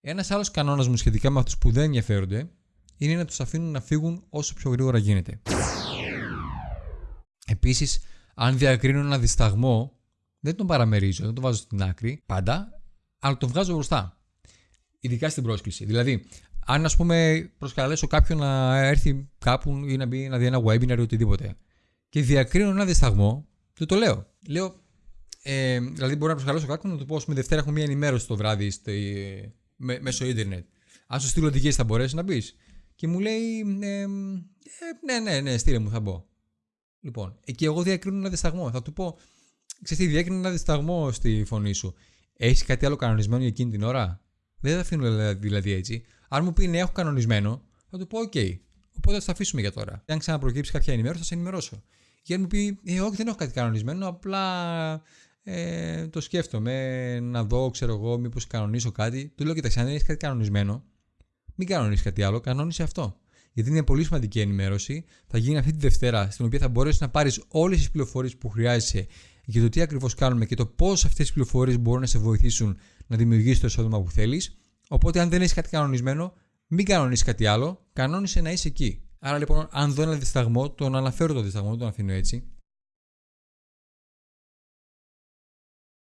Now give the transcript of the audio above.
Ένας άλλος κανόνας μου σχετικά με αυτούς που δεν ενδιαφέρονται είναι να τους αφήνουν να φύγουν όσο πιο γρήγορα γίνεται. Επίσης, αν διακρίνω ένα δισταγμό, δεν τον παραμερίζω, δεν τον βάζω στην άκρη πάντα, αλλά τον βγάζω μπροστά. Ειδικά στην πρόσκληση. Δηλαδή, αν ας πούμε προσκαλέσω κάποιον να έρθει κάπου ή να μπει να δει ένα webinar ή οτιδήποτε και διακρίνω ένα δισταγμό, του το λέω. Λέω, ε, δηλαδή μπορώ να προσκαλέσω κάποιον να του πω: με Δευτέρα έχουμε μία ενημέρωση το βράδυ στο, με, μέσω ίντερνετ. Αν σου στείλω οδηγίες, θα μπορέσεις να μπεις. Και μου λέει: ε, ε, Ναι, ναι, ναι, στείλε μου, θα μπω. Λοιπόν, εκεί εγώ διακρίνω ένα δισταγμό. Θα του πω: Ξέρετε, διακρίνω ένα δισταγμό στη φωνή σου. Έχεις κάτι άλλο κανονισμένο για εκείνη την ώρα; Δεν θα αφήνω δηλαδή έτσι. Αν μου πει ναι, έχω κανονισμένο, θα του πω: Okay. Οπότε θα το αφήσουμε για τώρα. Αν ξαναπροκύψει κάποια ενημέρωση, θα σε ενημερώσω. Και αν μου πει: ε, Όχι, δεν έχω κάτι κανονισμένο, απλά ε, το σκέφτομαι να δω, ξέρω εγώ, μήπως κανονίσω κάτι. Του λέω: Κοιτάξτε, αν δεν έχεις κάτι κανονισμένο, μην κανονίσεις κάτι άλλο, κανόνισε αυτό. Γιατί είναι πολύ σημαντική ενημέρωση. Θα γίνει αυτή τη Δευτέρα, στην οποία θα μπορέσεις να πάρεις όλες τις πληροφορίες που χρειάζεσαι για το τι ακριβώς κάνουμε και το πώς αυτές οι πληροφορίες μπορούν να σε βοηθήσουν να δημιουργήσεις το εισόδημα που θέλεις. Οπότε, αν δεν έχεις κάτι κανονισμένο, μην κανονίσεις κάτι άλλο, κανόνισε να είσαι εκεί. Άρα λοιπόν, αν δω ένα δισταγμό, τον αναφέρω το δισταγμό, τον αφήνω έτσι